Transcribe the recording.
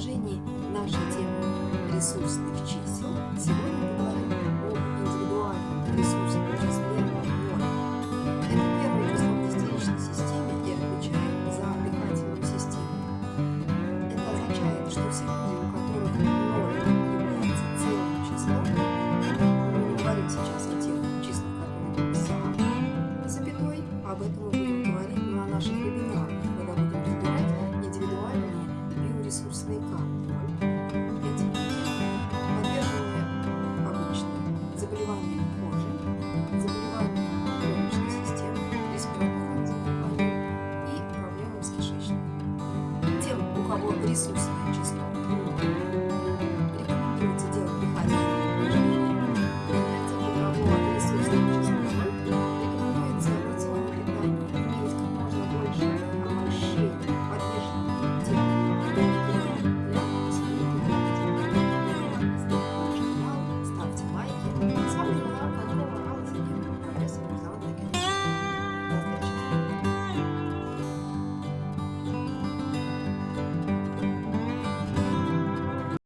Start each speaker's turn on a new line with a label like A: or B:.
A: продолжении нашей темы ресурсных чисел самого присутствия чистоты.